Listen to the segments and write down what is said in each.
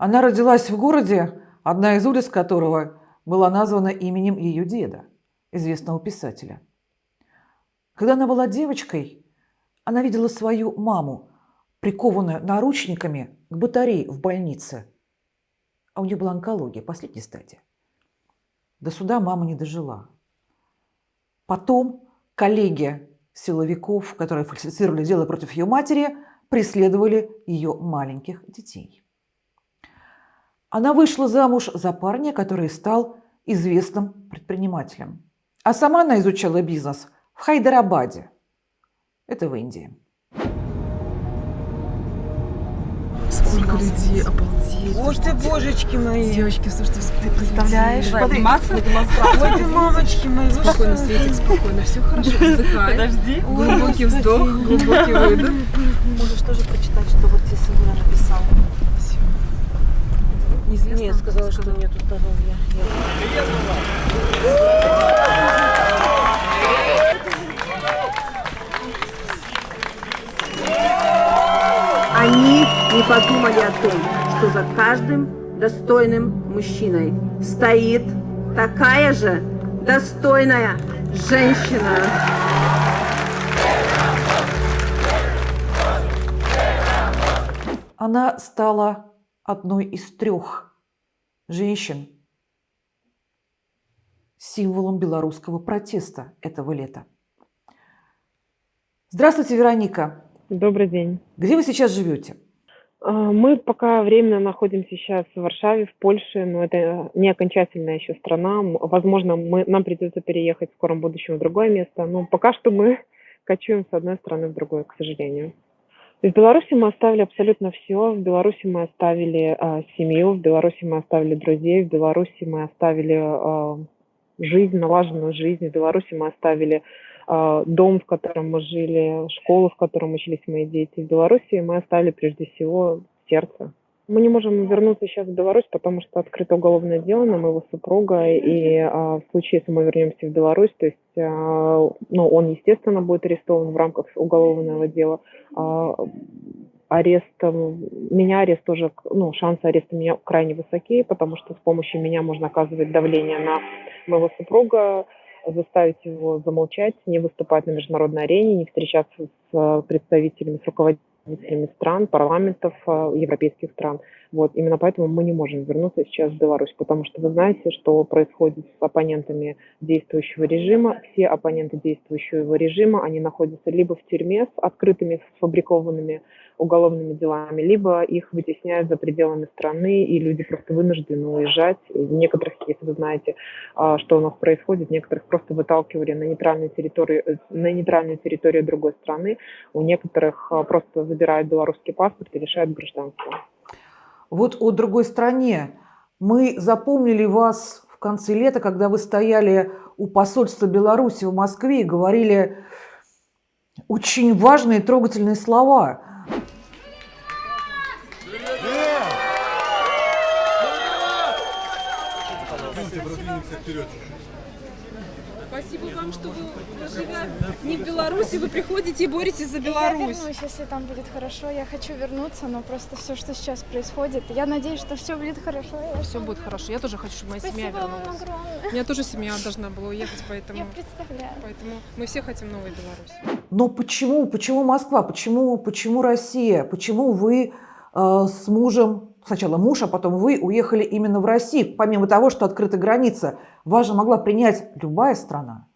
Она родилась в городе, одна из улиц которого была названа именем ее деда, известного писателя. Когда она была девочкой, она видела свою маму, прикованную наручниками к батарее в больнице. А у нее была онкология, последняя стадия. До суда мама не дожила. Потом коллеги силовиков, которые фальсифицировали дело против ее матери, преследовали ее маленьких детей. Она вышла замуж за парня, который стал известным предпринимателем. А сама она изучала бизнес в Хайдарабаде. Это в Индии. Сколько людей, обалдеть. Боже ты, божечки мои. Девочки, слушайте, Ты представляешь? Обниматься? Ой, ты, мамочки мои, Спокойно? Светик, спокойно, все хорошо, вздыхай. Подожди. Глубокий вздох, глубокий выдох. Можешь тоже прочитать, что вот тебе Симуля написал. Неизвестно. Нет, сказала, что нету здоровья. Они не подумали о том, что за каждым достойным мужчиной стоит такая же достойная женщина. Она стала одной из трех женщин, символом белорусского протеста этого лета. Здравствуйте, Вероника. Добрый день. Где вы сейчас живете? А, Мы пока временно находимся сейчас в Варшаве, в Польше, но это не окончательная еще страна. Возможно, мы, нам придется переехать в скором будущем в другое место, но пока что мы кочуем с одной страны в другую, к сожалению. В Беларуси мы оставили абсолютно все. В Беларуси мы оставили а, семью, в Беларуси мы оставили друзей, в Беларуси мы оставили а, жизнь, налаженную жизнь, в Беларуси мы оставили а, дом, в котором мы жили, школу, в котором учились мои дети. В Беларуси мы оставили прежде всего сердце. Мы не можем вернуться сейчас в Беларусь, потому что открыто уголовное дело на моего супруга, и а, в случае, если мы вернемся в Беларусь, то есть, а, ну, он, естественно, будет арестован в рамках уголовного дела. А, арест, м, меня арест тоже, ну, шансы ареста меня крайне высоки, потому что с помощью меня можно оказывать давление на моего супруга, заставить его замолчать, не выступать на международной арене, не встречаться с э, представителями, с руководителями стран, парламентов э, европейских стран. Вот именно поэтому мы не можем вернуться сейчас в Беларусь, потому что вы знаете, что происходит с оппонентами действующего режима. Все оппоненты действующего режима, они находятся либо в тюрьме с открытыми, сфабрикованными уголовными делами, либо их вытесняют за пределами страны, и люди просто вынуждены уезжать. В некоторых, если вы знаете, а, что у нас происходит, некоторых просто выталкивали на нейтральную территорию, э, на нейтральную территорию другой страны, у некоторых а, просто забирают белорусский паспорт и лишают гражданства. Вот о другой стране. Мы запомнили вас в конце лета, когда вы стояли у посольства Беларуси в Москве и говорили очень важные трогательные слова. Спасибо вам, что вы, живя не в Беларуси, вы приходите и боретесь за Я Беларусь. вернусь, если там будет хорошо. Я хочу вернуться, но просто все, что сейчас происходит, я надеюсь, что все будет хорошо. Я Все будет хорошо. Я тоже хочу, чтобы моя семья Спасибо вам вернулась. огромное. У меня тоже семья должна была уехать, поэтому, Я представляю. поэтому мы все хотим новую Беларусь. Но почему, почему Москва, почему, почему Россия, почему вы э, с мужем, сначала муж, а потом вы уехали именно в Россию, помимо того, что открыта граница, вас же могла принять любая страна.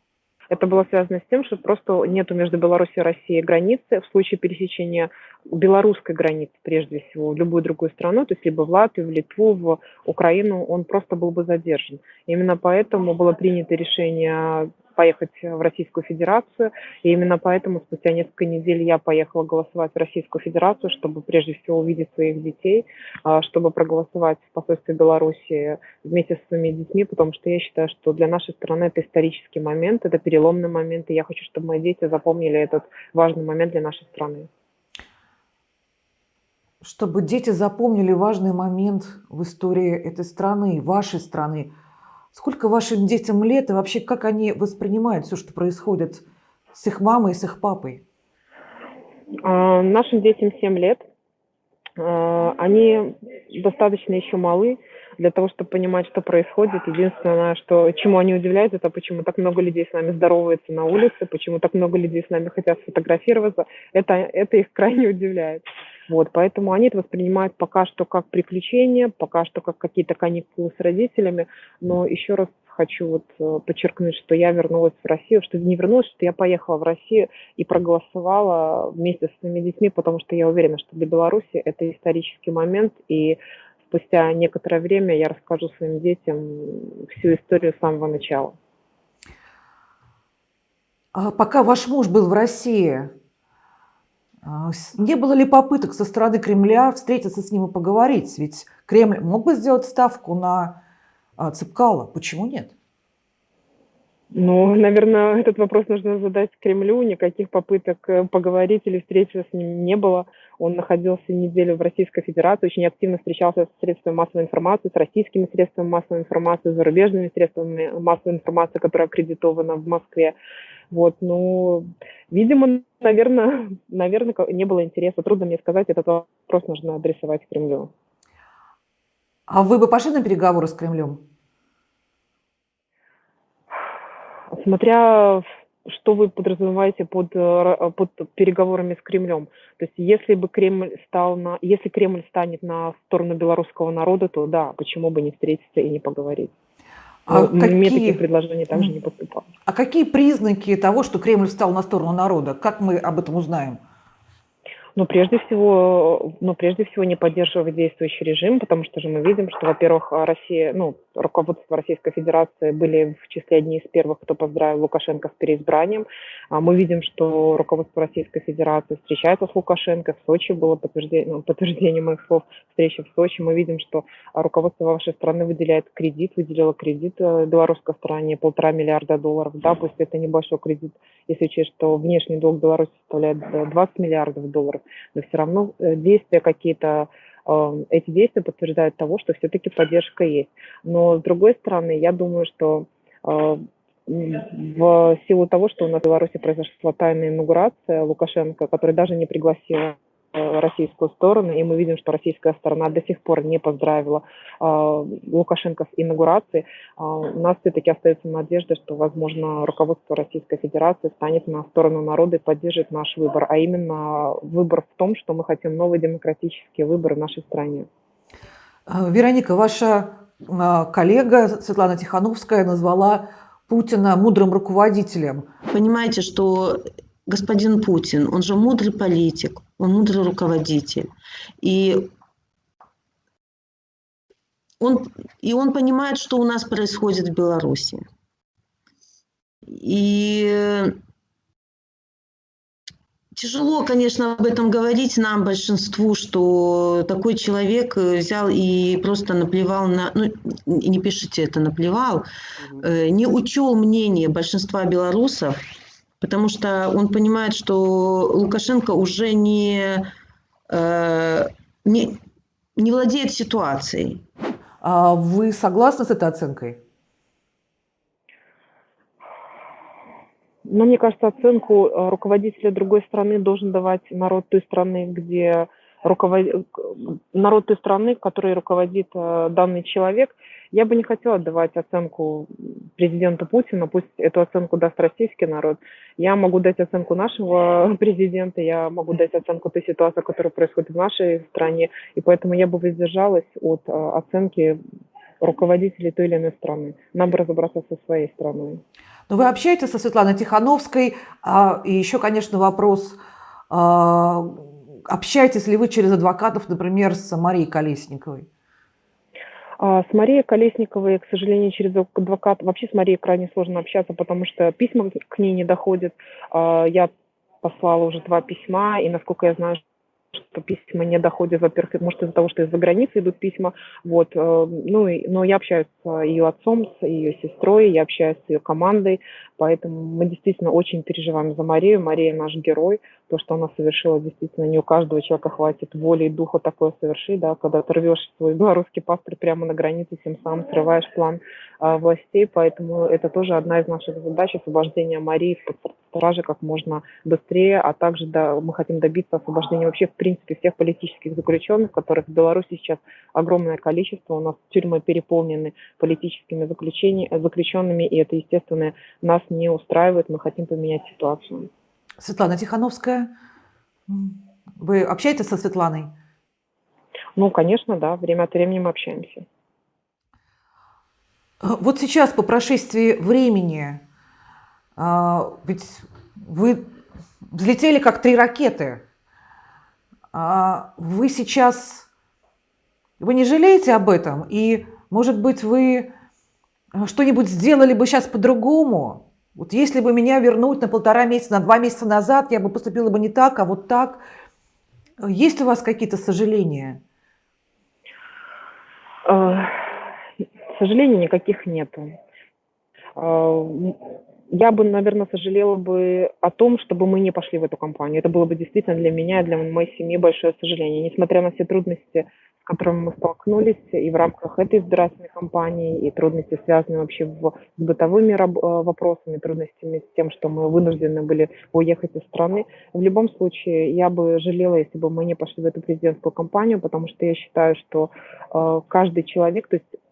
Это было связано с тем, что просто нету между Беларусью и Россией границы. В случае пересечения белорусской границы, прежде всего, в любую другую страну, то есть либо в Латвию, в Литву, в Украину, он просто был бы задержан. Именно поэтому было принято решение поехать в Российскую Федерацию. И именно поэтому спустя несколько недель я поехала голосовать в Российскую Федерацию, чтобы прежде всего увидеть своих детей, а, чтобы проголосовать в посольстве Беларуси вместе со своими детьми, потому что я считаю, что для нашей страны это исторический момент, это переломный момент, и я хочу, чтобы мои дети запомнили этот важный момент для нашей страны. Чтобы дети запомнили важный момент в истории этой страны, вашей страны. Сколько вашим детям лет и вообще как они воспринимают все, что происходит с их мамой и с их папой? А, Нашим детям 7 лет. Э, Они достаточно еще малы для того, чтобы понимать, что происходит. Единственное, что, чему они удивляются, это почему так много людей с нами здоровается на улице, почему так много людей с нами хотят сфотографироваться. Это, это их крайне удивляет. Вот, поэтому они это воспринимают пока что как приключения, пока что как какие-то каникулы с родителями. Но еще раз хочу вот э, подчеркнуть, что я вернулась в Россию, что не вернулась, что я поехала в Россию и проголосовала вместе со своими детьми, потому что я уверена, что для Беларуси это исторический момент, и спустя некоторое время я расскажу своим детям всю историю с самого начала. А пока ваш муж был в России, а, не было ли попыток со стороны Кремля встретиться с ним и поговорить? Ведь Кремль мог бы сделать ставку на а, Цепкала. Почему нет? Ну, наверное, этот вопрос нужно задать Кремлю. Никаких попыток э, поговорить или встретиться с ним не было. Он находился неделю в Российской Федерации, очень активно встречался с средствами массовой информации, с российскими средствами массовой информации, с зарубежными средствами массовой информации, которая аккредитована в Москве. Вот, ну, видимо, наверное, наверное, не было интереса. Трудно мне сказать, этот вопрос нужно адресовать Кремлю. А вы бы пошли на переговоры с Кремлем? Смотря что вы подразумеваете под, э, ра- под переговорами с Кремлем. То есть если бы Кремль стал на, если Кремль станет на сторону белорусского народа, то да, почему бы не встретиться и не поговорить. А Но мне какие- таких предложений также не поступало. А какие признаки того, что Кремль встал на сторону народа? Как мы об этом узнаем? Но прежде всего, но прежде всего не поддерживать действующий режим, потому что же мы видим, что, во-первых, Россия, ну, руководство Российской Федерации были в числе одни из первых, кто поздравил Лукашенко с переизбранием. А Мы видим, что руководство Российской Федерации встречается с Лукашенко. В Сочи было подтверждение, ну, подтверждение моих слов встречи в Сочи. Мы видим, что руководство вашей страны выделяет кредит, выделило кредит э, белорусской стороне полтора миллиарда долларов. Да, пусть это небольшой кредит, если учесть, что внешний долг Беларуси составляет э, 20 миллиардов долларов, но все равно э, действия какие-то, э, эти действия подтверждают того, что все-таки поддержка есть. Но с другой стороны, я думаю, что э, в силу того, что у нас в Беларуси произошла тайная инаугурация Лукашенко, который даже не пригласила э, российскую сторону, и мы видим, что российская сторона до сих пор не поздравила э, Лукашенко с инаугурацией, а, у нас все-таки остается надежда, что, возможно, руководство Российской Федерации станет на сторону народа и поддержит наш выбор, а именно выбор в том, что мы хотим новые демократические выборы в нашей стране. А, Вероника, ваша а, коллега Светлана Тихановская назвала Путина мудрым руководителем. Понимаете, что господин Путин, он же мудрый политик, он мудрый руководитель. И он, и он понимает, что у нас происходит в Беларуси. И тяжело, конечно, об этом говорить нам, большинству, что такой человек взял и просто наплевал на... Ну, не пишите это, наплевал, э, не учел мнение большинства белорусов, потому что он понимает, что Лукашенко уже не, э, не, не владеет ситуацией. А Вы согласны с этой оценкой? Но мне кажется, оценку э, руководителя другой страны должен давать народ той страны, где руковод... народ той страны, которой руководит э, данный человек. Я бы не хотела давать оценку президенту Путина, пусть эту оценку даст российский народ. Я могу дать оценку нашего президента, я могу дать оценку той ситуации, которая происходит в нашей стране, и поэтому я бы воздержалась от э, оценки руководителей той или иной страны. Нам бы разобраться со своей страной. Но вы общаетесь со Светланой Тихановской, а, и еще, конечно, вопрос, а, общаетесь ли вы через адвокатов, например, с Марией Колесниковой? А С Марией Колесниковой, к сожалению, через адвокат, вообще с Марией крайне сложно общаться, потому что письма к ней не доходят. А Я послала уже два письма, и насколько я знаю, что письма не доходят, во-первых, может из-за того, что из-за границы идут письма, вот, э, ну, и- но я общаюсь с ее отцом, с ее сестрой, я общаюсь с ее командой, поэтому мы действительно очень переживаем за Марию, Мария наш герой, то, что она совершила, действительно, не у каждого человека хватит воли и духа такое совершить, да, когда ты рвешь свой белорусский паспорт прямо на границе, тем самым срываешь план а, властей, поэтому это тоже одна из наших задач, освобождение Марии в стражи как можно быстрее, а также да, мы хотим добиться освобождения вообще в принципе принципе, всех политических заключенных, которых в Беларуси сейчас огромное количество. У нас тюрьмы переполнены политическими заключенными, и это, естественно, нас не устраивает. Мы хотим поменять ситуацию. Светлана Тихановская, вы общаетесь со Светланой? Ну, конечно, да, время от времени мы общаемся. Вот сейчас, по прошествии времени, а, ведь вы взлетели как три ракеты. А Вы сейчас, вы не жалеете об этом? И, может быть, вы а, что-нибудь сделали бы сейчас по-другому? Вот если бы меня вернуть на полтора месяца, на два месяца назад, я бы поступила бы не так, а вот так. Есть у вас какие-то сожаления? Э, К сожалению, никаких нету. Я бы, наверное, сожалела бы о том, чтобы мы не пошли в эту компанию. Это было бы действительно для меня и для моей семьи большое сожаление. Несмотря на все трудности, с которыми мы столкнулись и в рамках этой избирательной кампании, и трудности, связанные вообще в- с бытовыми э, вопросами, трудностями с тем, что мы вынуждены были уехать из страны, в любом случае я бы жалела, если бы мы не пошли в эту президентскую кампанию, потому что я считаю, что э, каждый человек, то есть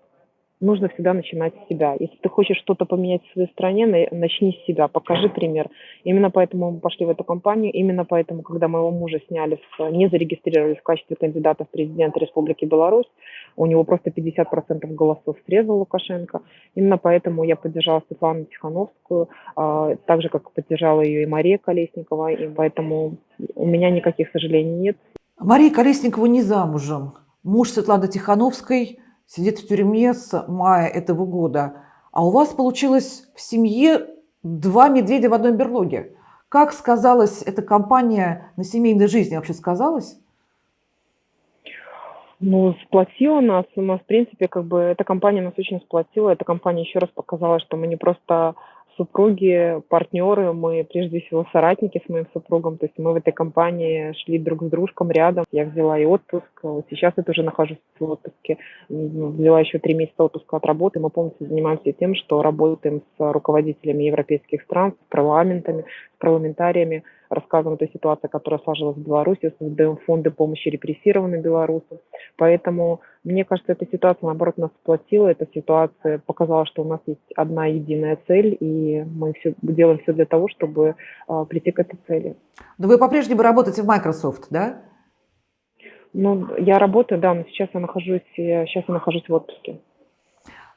нужно всегда начинать с себя. Если ты хочешь что-то поменять в своей стране, на- начни с себя, покажи пример. Именно поэтому мы пошли в эту компанию, именно поэтому, когда моего мужа сняли, в- не зарегистрировали в качестве кандидата в президенты Республики Беларусь, у него просто 50% голосов срезал Лукашенко. Именно поэтому я поддержала Светлану Тихановскую, а, так же, как поддержала ее и Мария Колесникова, и поэтому у меня никаких сожалений нет. Мария Колесникова не замужем. Муж Светланы Тихановской сидит в тюрьме с мая этого года. А у вас получилось в семье два медведя в одной берлоге. Как сказалась эта компания на семейной жизни? Вообще сказалась? Ну, сплотила нас. У нас, в принципе, как бы эта компания нас очень сплотила. Эта компания еще раз показала, что мы не просто супруги, партнеры, мы прежде всего соратники с моим супругом. То есть мы в этой компании шли друг с дружком рядом. Я взяла и отпуск. Вот сейчас я тоже нахожусь в отпуске. М, Взяла еще три месяца отпуска от работы. Мы полностью занимаемся тем, что работаем с руководителями европейских стран, с парламентами, с парламентариями, рассказываем о той ситуации, которая сложилась в Беларуси, создаем фонды помощи репрессированным белорусам. Поэтому, мне кажется, эта ситуация, наоборот, нас сплотила. Эта ситуация показала, что у нас есть одна единая цель, и мы все, делаем все для того, чтобы а, прийти к этой цели. Но вы по-прежнему работаете в Microsoft, да? Ну, я работаю, да, но сейчас я нахожусь, сейчас я нахожусь в отпуске.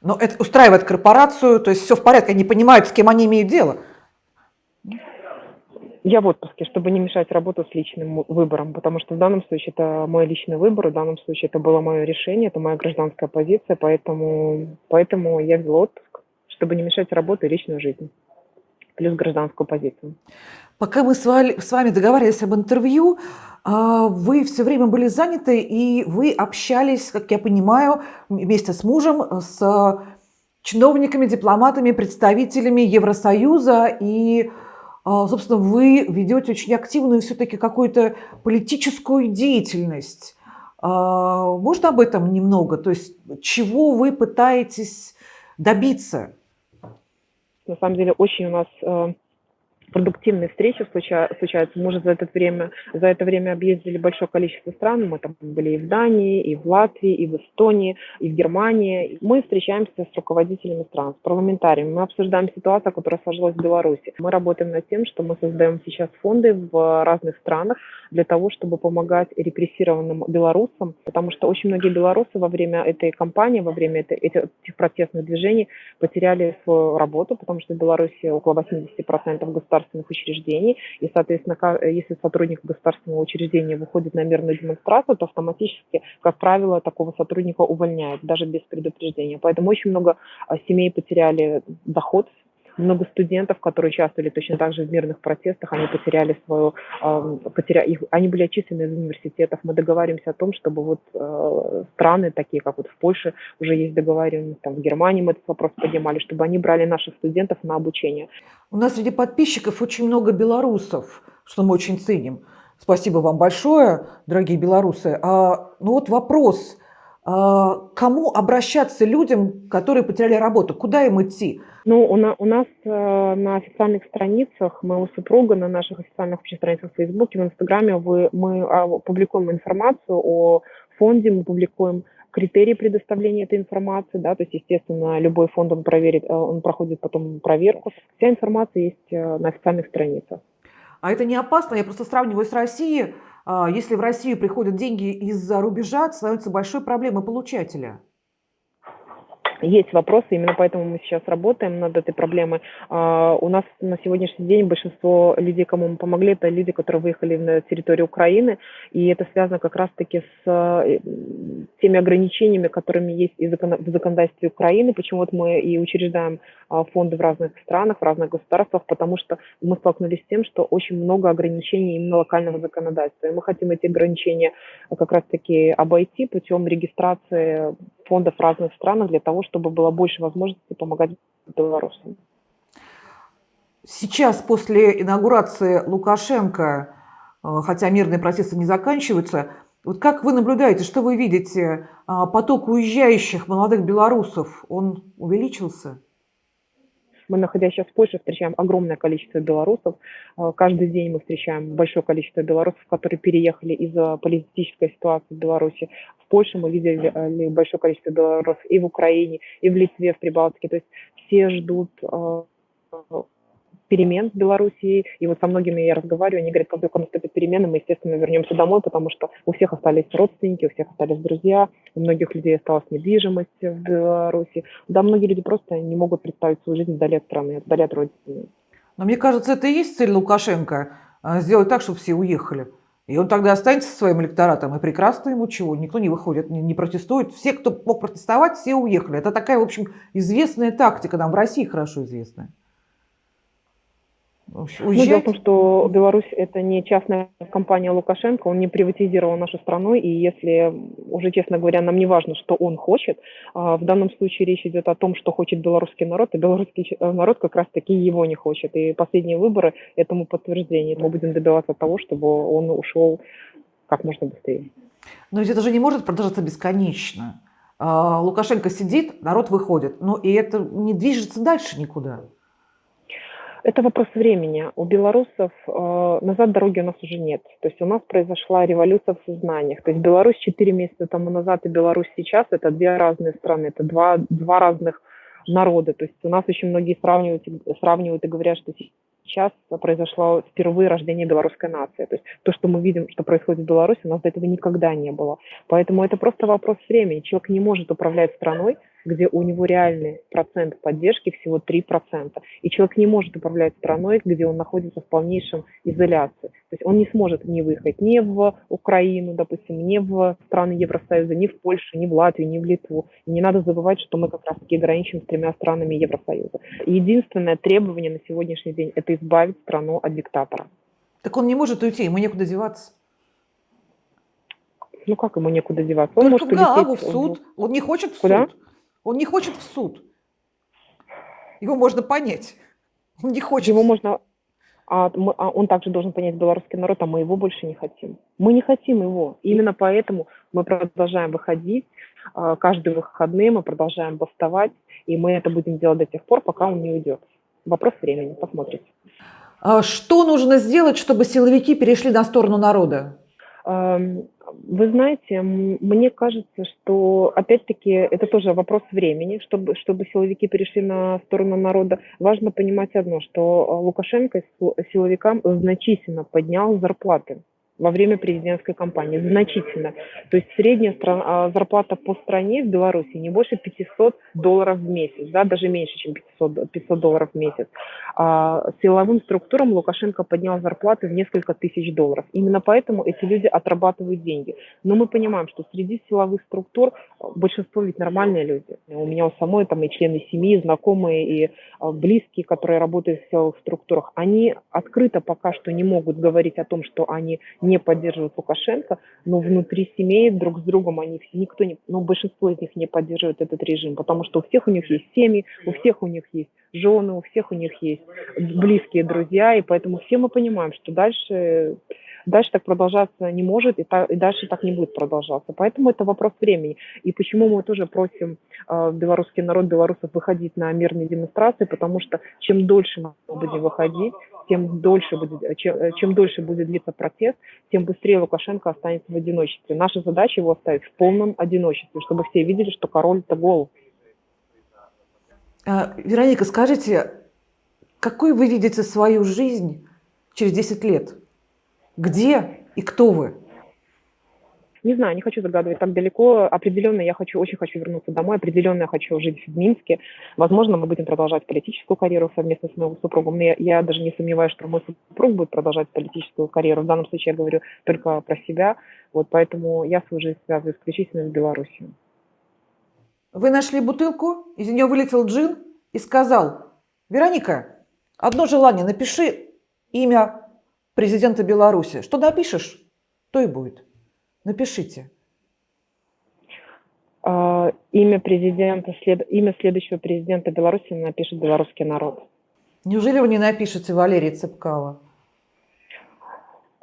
Но это устраивает корпорацию, то есть все в порядке, они понимают, с кем они имеют дело. Я в отпуске, чтобы не мешать работу с личным выбором, потому что в данном случае это мой личный выбор, в данном случае это было мое решение, это моя гражданская позиция, поэтому, поэтому я взяла отпуск, чтобы не мешать работу и личную жизнь, плюс гражданскую позицию. Пока мы с вами, договаривались об интервью, а, вы все время были заняты, и вы общались, как я понимаю, вместе с мужем, с чиновниками, дипломатами, представителями Евросоюза, и, собственно, вы ведете очень активную все-таки какую-то политическую деятельность. А, Можно об этом немного? То есть чего вы пытаетесь добиться? На самом деле очень у нас э, продуктивные встречи случа- случаются. Мы уже за это время, за это время объездили большое количество стран. Мы там были и в Дании, и в Латвии, и в Эстонии, и в Германии. Мы встречаемся с руководителями стран, с парламентариями. Мы обсуждаем ситуацию, которая сложилась в Беларуси. Мы работаем над тем, что мы создаем сейчас фонды в разных странах для того, чтобы помогать репрессированным белорусам, потому что очень многие белорусы во время этой кампании, во время этих протестных движений потеряли свою работу, потому что в Беларуси около 80% государственных учреждений, и, соответственно, ка- если сотрудник государственного учреждения выходит на мирную демонстрацию, то автоматически, как правило, такого сотрудника увольняют, даже без предупреждения. Поэтому очень много а, семей потеряли доход, много студентов, которые участвовали точно так же в мирных протестах, они потеряли свою, потеря... их, они были отчислены из университетов. Мы договариваемся о том, чтобы вот э, страны, такие как вот в Польше, уже есть договариваемость, там в Германии мы этот вопрос поднимали, чтобы они брали наших студентов на обучение. У нас среди подписчиков очень много белорусов, что мы очень ценим. Спасибо вам большое, дорогие белорусы. А, ну вот вопрос. А, Кому обращаться людям, которые потеряли работу? Куда им идти? Ну, у, на- у нас э, на официальных страницах моего супруга, на наших официальных общих страницах в Фейсбуке, в Инстаграме вы, мы а, публикуем информацию о фонде, мы публикуем критерии предоставления этой информации, да, то есть, естественно, любой фонд он проверит, э, он проходит потом проверку. Вся информация есть э, на официальных страницах. А это не опасно? Я просто сравниваю с Россией. А, Если в Россию приходят деньги из-за рубежа, становится большой проблемой получателя. Есть вопросы, именно поэтому мы сейчас работаем над этой проблемой. А, У нас на сегодняшний день большинство людей, кому мы помогли, это люди, которые выехали на территорию Украины, и это связано как раз-таки с э, теми ограничениями, которыми есть и в законодательстве Украины, почему вот мы и учреждаем а, фонды в разных странах, в разных государствах, потому что мы столкнулись с тем, что очень много ограничений именно локального законодательства, и мы хотим эти ограничения а, как раз-таки обойти путем регистрации фондов разных странах для того, чтобы было больше возможностей помогать белорусам. Сейчас, после инаугурации Лукашенко, э, хотя мирные протесты не заканчиваются, вот как вы наблюдаете, что вы видите? А, Поток уезжающих молодых белорусов, он увеличился? Мы, находясь сейчас в Польше, встречаем огромное количество белорусов. Э, Каждый день мы встречаем большое количество белорусов, которые переехали из-за политической ситуации в Беларуси. В Польше мы видели э, большое количество белорусов и в Украине, и в Литве, в Прибалтике. То есть все ждут э, перемен в Беларуси. И вот со многими я разговариваю, они говорят, как только наступят перемены, мы, естественно, вернемся домой, потому что у всех остались родственники, у всех остались друзья, у многих людей осталась недвижимость в Беларуси. Да, многие люди просто не могут представить свою жизнь вдали от страны, вдали от родины. Но мне кажется, это и есть цель Лукашенко а, – сделать так, чтобы все уехали. И он тогда останется со своим электоратом, и прекрасно ему чего, никто не выходит, не, не протестует. Все, кто мог протестовать, все уехали. Это такая, в общем, известная тактика, нам в России хорошо известная. В общем, Ну, дело в Уезжать. том, что Беларусь это не частная компания Лукашенко, он не приватизировал нашу страну, и если, уже честно говоря, нам не важно, что он хочет, а, в данном случае речь идет о том, что хочет белорусский народ, и белорусский э, народ как раз-таки его не хочет. И последние выборы этому подтверждение. Мы будем добиваться того, чтобы он ушел как можно быстрее. Но ведь это же не может продолжаться бесконечно. А, Лукашенко сидит, народ выходит. Ну и это не движется дальше никуда. Это вопрос времени. У белорусов э, назад дороги у нас уже нет. То есть у нас произошла революция в сознаниях. То есть Беларусь 4 месяца тому назад и Беларусь сейчас – это две разные страны, это два, два разных народа. То есть у нас очень многие сравнивают, сравнивают и говорят, что сейчас произошло впервые рождение белорусской нации. То есть то, что мы видим, что происходит в Беларуси, у нас до этого никогда не было. Поэтому это просто вопрос времени. Человек не может управлять страной, где у него реальный процент поддержки всего 3%. И человек не может управлять страной, где он находится в полнейшем изоляции. То есть он не сможет не выехать ни в Украину, допустим, ни в страны Евросоюза, ни в Польшу, ни в Латвию, ни в Литву. И не надо забывать, что мы как раз-таки граничим с тремя странами Евросоюза. Единственное требование на сегодняшний день – это избавить страну от диктатора. Так он не может уйти, ему некуда деваться. Ну как ему некуда деваться? Он Только может в Гаагу, в улететь, суд. Он не хочет в Куда? суд. Он не хочет в суд. Его можно понять. Он не хочет. Его можно... А, мы- а он также должен понять белорусский народ, а мы его больше не хотим. Мы не хотим его. Именно поэтому мы продолжаем выходить. а, Каждые выходные мы продолжаем бастовать, и мы это будем делать до тех пор, пока он не уйдет. Вопрос времени, посмотрите. А Что нужно сделать, чтобы силовики перешли на сторону народа? Вы знаете, мне кажется, что опять-таки это тоже вопрос времени, чтобы, чтобы силовики перешли на сторону народа. Важно понимать одно, что э, Лукашенко сил- силовикам значительно поднял зарплаты во время президентской кампании. Значительно. То есть средняя стран- а, зарплата по стране в Беларуси не больше 500 долларов в месяц, да, даже меньше, чем 500, 500 долларов в месяц. А силовым структурам Лукашенко поднял зарплаты в несколько тысяч долларов. Именно поэтому эти люди отрабатывают деньги. Но мы понимаем, что среди силовых структур э, большинство ведь нормальные люди. У меня у самой там и члены семьи, и знакомые, и э, близкие, которые работают в силовых структурах, они открыто пока что не могут говорить о том, что они не поддерживают Лукашенко, но внутри семей друг с другом они все, никто не, ну, большинство из них не поддерживает этот режим, потому что у всех у них есть семьи, у всех у них есть жены, у всех у них есть близкие друзья, и поэтому все мы понимаем, что дальше дальше так продолжаться не может, и, та- и дальше так не будет продолжаться. Поэтому это вопрос времени. И почему мы тоже просим э, белорусский народ, белорусов выходить на мирные демонстрации, потому что чем дольше мы будем выходить, тем дольше будет, э, чем, э, чем дольше будет длиться протест, тем быстрее Лукашенко останется в одиночестве. Наша задача его оставить в полном одиночестве, чтобы все видели, что король-то гол. А, Вероника, скажите, какой вы видите свою жизнь через 10 лет? Где и кто вы? Не знаю, не хочу загадывать так далеко. Определенно я хочу, очень хочу вернуться домой. Определенно я хочу жить в Минске. Возможно, мы будем продолжать политическую карьеру совместно с моим супругом. Но я, я даже не сомневаюсь, что мой супруг будет продолжать политическую карьеру. В данном случае я говорю только про себя. Вот поэтому я свою жизнь связываю исключительно с Беларусью. Вы нашли бутылку, из нее вылетел джин и сказал, Вероника, одно желание, напиши имя президента Беларуси. Что напишешь, то и будет. Напишите. А, имя президента, след, имя следующего президента Беларуси напишет белорусский народ. Неужели вы не напишете Валерий Цепкало?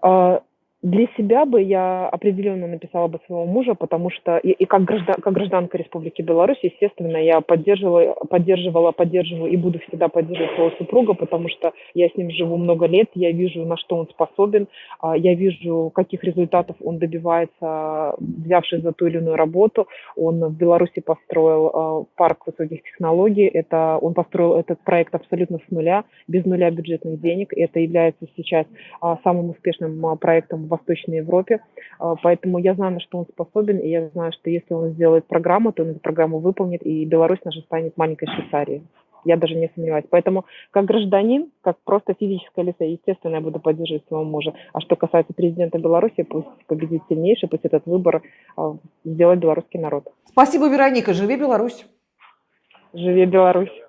А, Для себя бы я определенно написала бы своего мужа, потому что и, и как, граждан, как гражданка Республики Беларусь, естественно, я поддерживала, поддерживала, поддерживаю и буду всегда поддерживать своего супруга, потому что я с ним живу много лет, я вижу, на что он способен, а, я вижу, каких результатов он добивается, взявшись за ту или иную работу. Он в Беларуси построил а, парк высоких технологий, это, он построил этот проект абсолютно с нуля, без нуля бюджетных денег, и это является сейчас а, самым успешным проектом Восточной Европе, А, поэтому я знаю, на что он способен, и я знаю, что если он сделает программу, то он эту программу выполнит, и Беларусь наша станет маленькой Швейцарией. Я даже не сомневаюсь. Поэтому как гражданин, как просто физическое лицо, естественно, я буду поддерживать своего мужа. А что касается президента Беларуси, пусть победит сильнейший, пусть этот выбор а, сделает белорусский народ. Спасибо, Вероника. Живи Беларусь. Живи Беларусь!